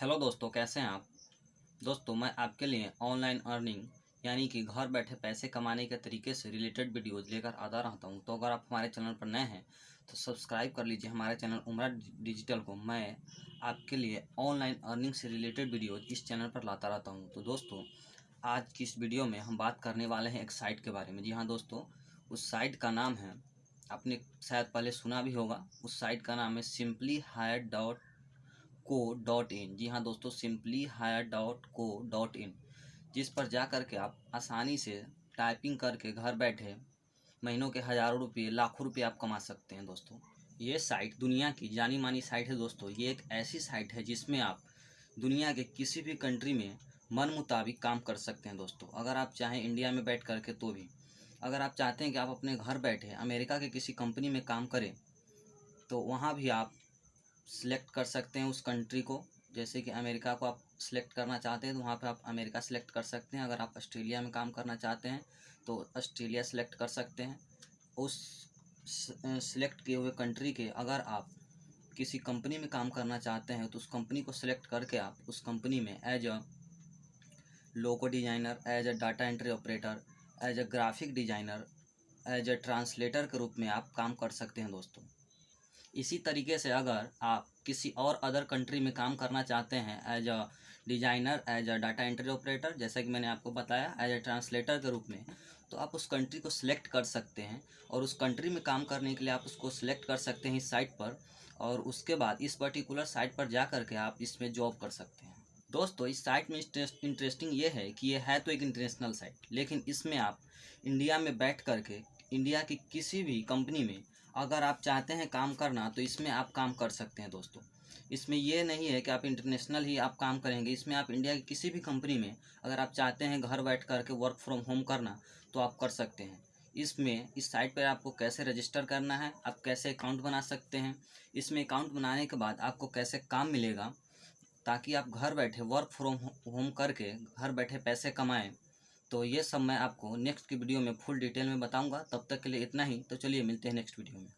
Hello दोस्तों, कैसे हैं आप? दोस्तों, मैं आपके लिए ऑनलाइन अर्निंग, यानी कि घर बैठे पैसे कमाने के तरीके से रिलेटेड वीडियोज़ लेकर आता रहता हूँ। तो अगर आप हमारे चैनल पर नए हैं तो सब्सक्राइब कर लीजिए हमारे चैनल उमरा डिजिटल को। मैं आपके लिए ऑनलाइन अर्निंग से रिलेटेड वीडियोज़ इस चैनल पर लाता रहता हूँ। तो दोस्तों, आज की इस वीडियो में हम बात करने वाले हैं एक साइट के बारे में। जी हाँ दोस्तों, उस साइट का नाम है, आपने शायद पहले सुना भी होगा, उस साइट का नाम है simply hire dot co dot in. जी हाँ दोस्तों, simply hire dot co dot in. जिस पर जा कर के आप आसानी से टाइपिंग करके घर बैठे महीनों के हज़ारों रुपये, लाखों रुपये आप कमा सकते हैं दोस्तों। ये साइट दुनिया की जानी मानी साइट है दोस्तों। ये एक ऐसी साइट है जिसमें आप दुनिया के किसी भी कंट्री में मन मुताबिक काम कर सकते हैं दोस्तों। अगर आप चाहें इंडिया में बैठ करके तो भी। अगर आप चाहते हैं कि आप अपने घर बैठे अमेरिका के किसी कंपनी में काम करें तो वहाँ भी आप सिलेक्ट कर सकते हैं उस कंट्री को। जैसे कि अमेरिका को आप सिलेक्ट करना चाहते हैं तो वहाँ पे आप अमेरिका सिलेक्ट कर सकते हैं। अगर आप ऑस्ट्रेलिया में काम करना चाहते हैं तो ऑस्ट्रेलिया सिलेक्ट कर सकते हैं। उस सिलेक्ट किए हुए कंट्री के अगर आप किसी कंपनी में काम करना चाहते हैं तो उस कंपनी को सिलेक्ट करके आप उस कंपनी में as a logo designer as a data entry operator as a graphic designer as a translator के रूप में आप काम कर सकते हैं दोस्तों। इसी तरीके से अगर आप किसी और अदर कंट्री में काम करना चाहते हैं as a designer as a data entry operator जैसा कि मैंने आपको बताया एज अ ट्रांसलेटर के रूप में तो आप उस कंट्री को सिलेक्ट कर सकते हैं और उस कंट्री में काम करने के लिए आप उसको सिलेक्ट कर सकते हैं इस साइट पर और उसके बाद इस पर्टिकुलर साइट पर जा कर के आप इसमें जॉब कर सकते हैं। दोस्तों, इस साइट में इंटरेस्टिंग ये है कि ये है तो एक इंटरनेशनल साइट लेकिन इसमें आप इंडिया में बैठ करके इंडिया की किसी भी कंपनी में अगर आप चाहते हैं काम करना तो इसमें आप काम कर सकते हैं दोस्तों। इसमें ये नहीं है कि आप इंटरनेशनल ही आप काम करेंगे। इसमें आप इंडिया की किसी भी कंपनी में अगर आप चाहते हैं घर बैठ कर के वर्क फ्रॉम होम करना तो आप कर सकते हैं। इसमें, इस साइट पर आपको कैसे रजिस्टर करना है, आप कैसे अकाउंट बना सकते हैं, इसमें अकाउंट बनाने के बाद आपको कैसे काम मिलेगा, ताकि आप घर बैठे वर्क फ्रॉम होम करके घर बैठे पैसे कमाएँ। तो ये सब मैं आपको नेक्स्ट की वीडियो में फुल डिटेल में बताऊँगा। तब तक के लिए इतना ही। तो चलिए मिलते हैं नेक्स्ट वीडियो में।